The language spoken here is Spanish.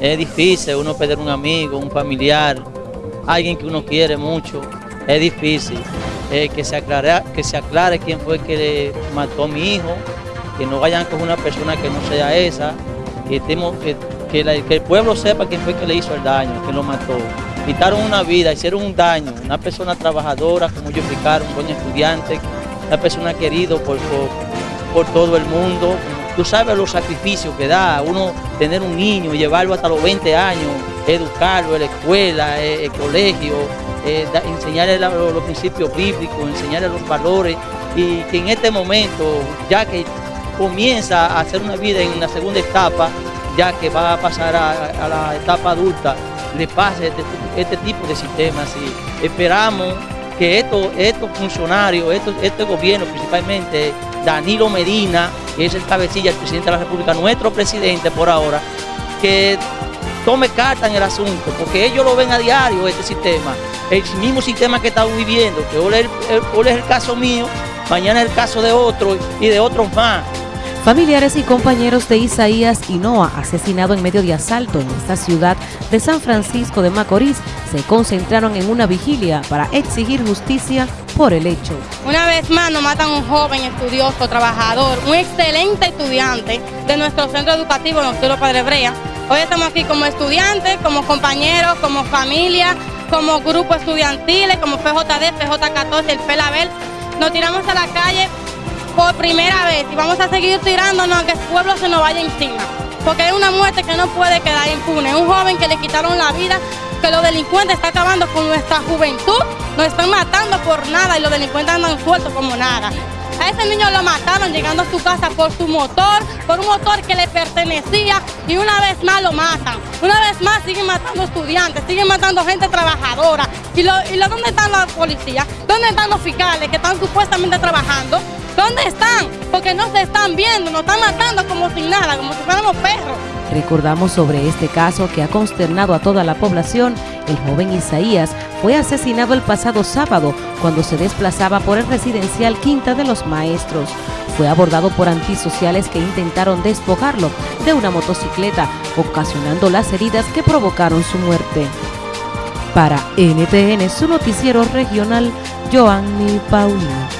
Es difícil uno perder un amigo, un familiar, alguien que uno quiere mucho. Es difícil. Eh, que, se aclare, que se aclare quién fue que le mató a mi hijo, que no vayan con una persona que no sea esa, que, el pueblo sepa quién fue que le hizo el daño, que lo mató. Quitaron una vida, hicieron un daño, una persona trabajadora, como ellos explicaron, un buen estudiante, una persona querida por, por, todo el mundo. Tú sabes los sacrificios que da uno tener un niño, llevarlo hasta los 20 años, educarlo en la escuela, en el colegio, eh, enseñarle los principios bíblicos, enseñarle los valores. Y que en este momento, ya que comienza a hacer una vida en la segunda etapa, ya que va a pasar a, la etapa adulta, le pase este, este tipo de sistemas. Y esperamos que estos, estos funcionarios, estos, este gobierno, principalmente Danilo Medina, que es el cabecilla, el presidente de la República, nuestro presidente por ahora, que tome carta en el asunto, porque ellos lo ven a diario, este sistema, el mismo sistema que estamos viviendo, que hoy es el, caso mío, mañana es el caso de otro y de otros más. Familiares y compañeros de Isaías Hinoa, asesinado en medio de asalto en esta ciudad de San Francisco de Macorís, se concentraron en una vigilia para exigir justicia por el hecho. Una vez más nos matan un joven estudioso, trabajador, un excelente estudiante de nuestro centro educativo Nocturno Padre Brea, Hoy estamos aquí como estudiantes, como compañeros, como familia, como grupo estudiantiles, como PJD, PJ14, el PELABEL. Nos tiramos a la calle por primera vez y vamos a seguir tirándonos aunque el pueblo se nos vaya encima. Porque es una muerte que no puede quedar impune. Un joven que le quitaron la vida, que los delincuentes están acabando con nuestra juventud, nos están matando por nada y los delincuentes andan sueltos como nada. A ese niño lo mataron llegando a su casa por su motor, por un motor que le pertenecía y una vez más lo matan. Una vez más siguen matando estudiantes, siguen matando gente trabajadora. ¿Y, lo, y lo, dónde están la policía? ¿Dónde están los fiscales que están supuestamente trabajando? No se están viendo, nos están matando como sin nada, como si fuéramos perros. Recordamos sobre este caso que ha consternado a toda la población. El joven Isaías fue asesinado el pasado sábado cuando se desplazaba por el residencial Quinta de los Maestros. Fue abordado por antisociales que intentaron despojarlo de una motocicleta, ocasionando las heridas que provocaron su muerte. Para NTN, su noticiero regional, Joanny Paulino.